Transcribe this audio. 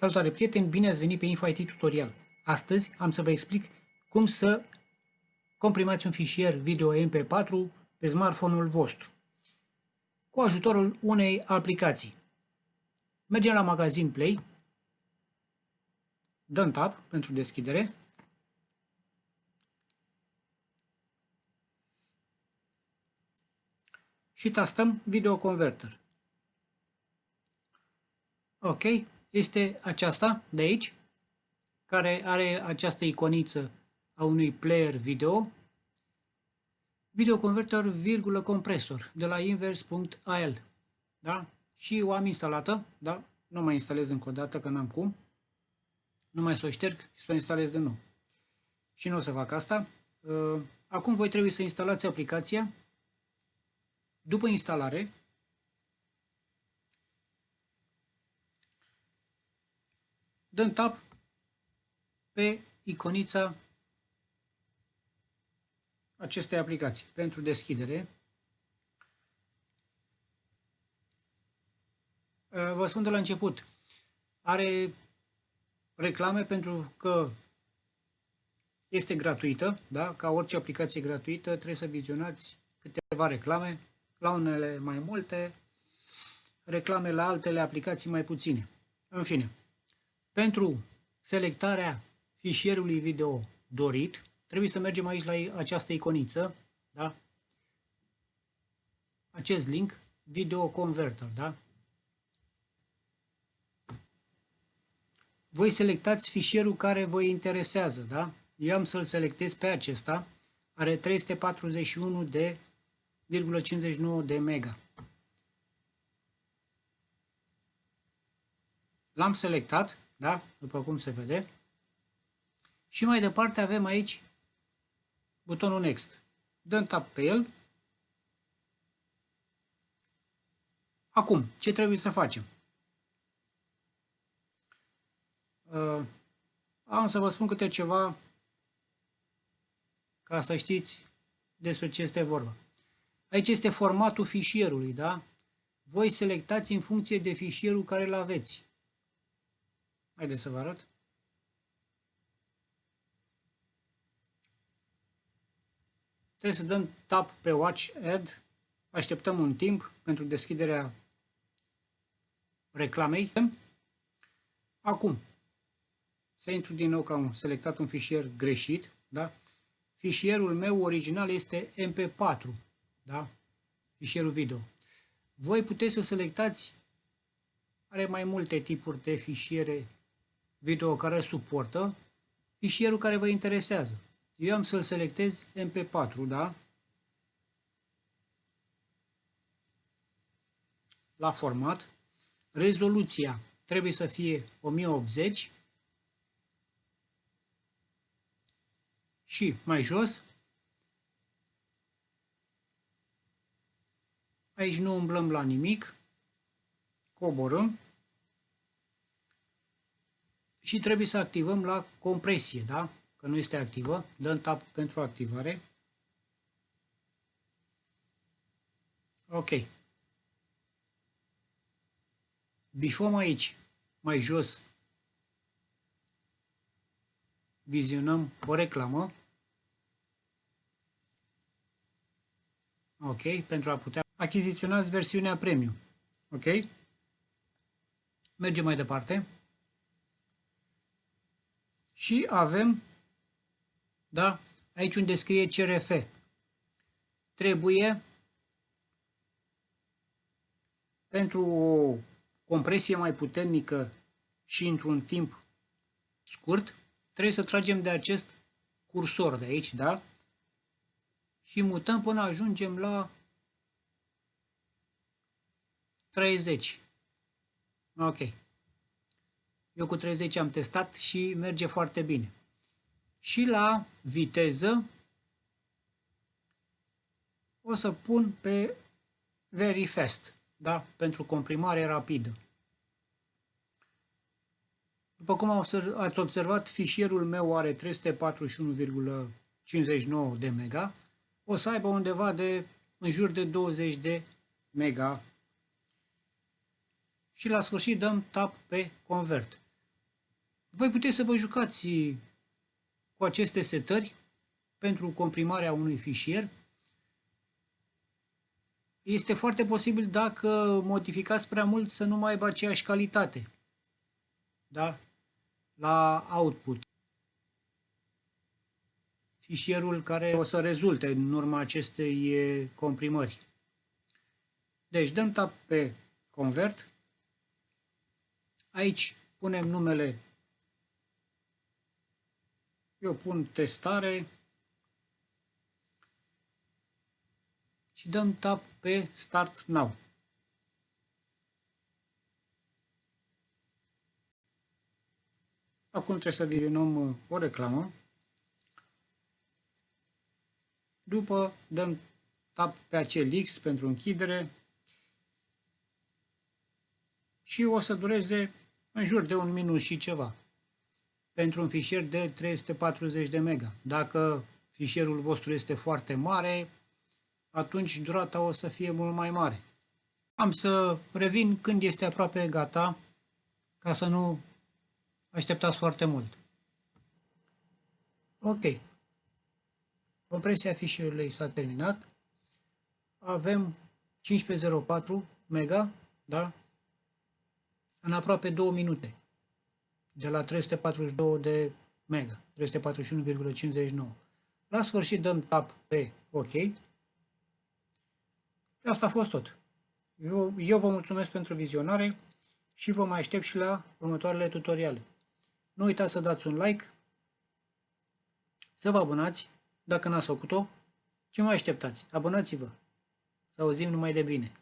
Salutare prieteni, bine ați venit pe Info IT Tutorial. Astăzi am să vă explic cum să comprimați un fișier video MP4 pe smartphone-ul vostru cu ajutorul unei aplicații. Mergem la magazin Play, dăm tab pentru deschidere și tastăm Video Converter. Ok, este aceasta de aici, care are această iconiță a unui player video, video converter, virgulă, compresor, de la inverse.al. Da? Și o am instalată, da? Nu mai instalez încă o dată, că n-am cum. Nu mai să o șterg și să o instalez de nou. Și nu o să fac asta. Uh, acum voi trebuie să instalați aplicația. După instalare, dăm tap pe iconița acestei aplicații pentru deschidere. Uh, vă spun de la început, are reclame pentru că este gratuită, da? ca orice aplicație gratuită trebuie să vizionați câteva reclame, la unele mai multe, reclame la altele aplicații mai puține. În fine, pentru selectarea fișierului video dorit, trebuie să mergem aici la această iconiță, da? acest link, Video Converter. Da? Voi selectați fișierul care vă interesează. Da? Eu am să-l selectez pe acesta, are 341 de 59 de mega. L-am selectat, da? După cum se vede. Și mai departe avem aici butonul Next. Dăm tap pe el. Acum, ce trebuie să facem? Uh, am să vă spun câte ceva ca să știți despre ce este vorba. Aici este formatul fișierului, da? Voi selectați în funcție de fișierul care îl aveți. Haideți să vă arăt. Trebuie să dăm tap pe Watch Ad. Așteptăm un timp pentru deschiderea reclamei. Acum, să intru din nou că am selectat un fișier greșit. Da? Fișierul meu original este MP4, da? fișierul video. Voi puteți să selectați, are mai multe tipuri de fișiere video care suportă fișierul care vă interesează. Eu am să-l selectez MP4, da? La format. Rezoluția trebuie să fie 1080 și mai jos. Aici nu umblăm la nimic. Coborâm și trebuie să activăm la compresie, da? Că nu este activă, dăm tap pentru activare. Ok. Bifăm aici, mai jos, vizionăm o reclamă. Ok, pentru a putea achiziționați versiunea premium. Ok? Mergem mai departe și avem, da, aici unde scrie CRF. Trebuie pentru o compresie mai puternică și într-un timp scurt, trebuie să tragem de acest cursor de aici, da? Și mutăm până ajungem la 30. Ok. Eu cu 30 am testat și merge foarte bine. Și la viteză o să pun pe very fast, da? pentru comprimare rapidă. După cum ați observat, fișierul meu are 341,59 de mega. O să aibă undeva de în jur de 20 de mega. Și la sfârșit dăm tap pe convert. voi puteți să vă jucați cu aceste setări pentru comprimarea unui fișier. Este foarte posibil dacă modificați prea mult să nu mai aibă aceeași calitate da? la output. Fișierul care o să rezulte în urma acestei comprimări. Deci dăm tap pe Convert. Aici punem numele. Eu pun testare. Și dăm tap pe Start Now. Acum trebuie să vizionăm uh, o reclamă. După dăm tap pe acel X pentru închidere și o să dureze în jur de un minut și ceva pentru un fișier de 340 de mega. Dacă fișierul vostru este foarte mare, atunci durata o să fie mult mai mare. Am să revin când este aproape gata, ca să nu așteptați foarte mult. Ok. Compresia fișierului s-a terminat. Avem 1504 mega, da? În aproape 2 minute. De la 342 de mega, 341,59. La sfârșit dăm tap pe OK. Asta a fost tot. Eu, eu vă mulțumesc pentru vizionare și vă mai aștept și la următoarele tutoriale. Nu uitați să dați un like, să vă abonați, dacă n-ați făcut-o, ce mai așteptați? Abonați-vă! Să auzim numai de bine!